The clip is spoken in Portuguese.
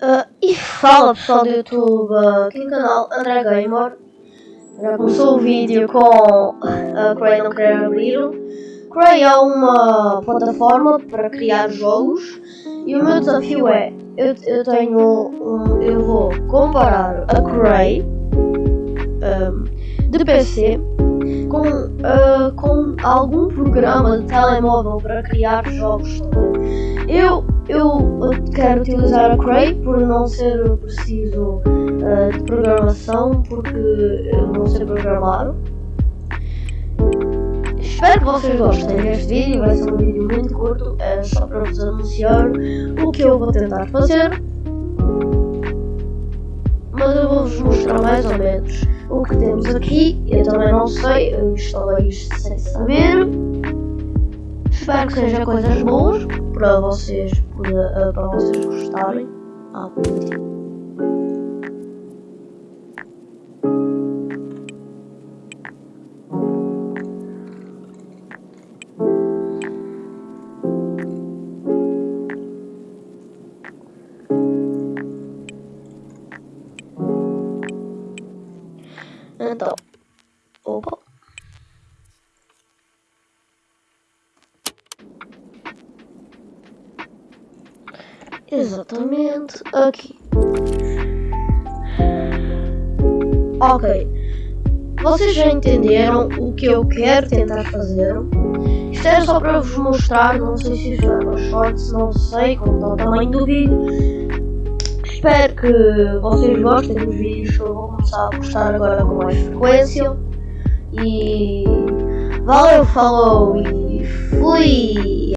Uh, e fala pessoal do YouTube, aqui no canal André Gamer. Já começou o vídeo com a uh, Cray não querer abrir. Cray é uma plataforma para criar jogos e o meu desafio é, eu, eu tenho um, eu vou comparar a Cray um, de PC com, uh, com algum programa de telemóvel para criar jogos. Eu eu quero utilizar a Cray por não ser preciso uh, de programação, porque eu não sei programar. Espero que vocês gostem deste vídeo, vai ser um vídeo muito curto, é só para vos anunciar o que eu vou tentar fazer. Mas eu vou-vos mostrar mais ou menos o que temos aqui. Eu também não sei, eu instalei isto sem saber. Espero que sejam coisas boas para vocês, para, para vocês gostarem. Ah, Então, opa. Exatamente aqui. Ok. Vocês já entenderam o que eu quero tentar fazer? Isto era só para vos mostrar, não sei se isto uma shorts, não sei qual está o tamanho do vídeo. Espero que vocês gostem dos vídeos, eu vou começar a postar agora com mais frequência. E valeu, falou e fui!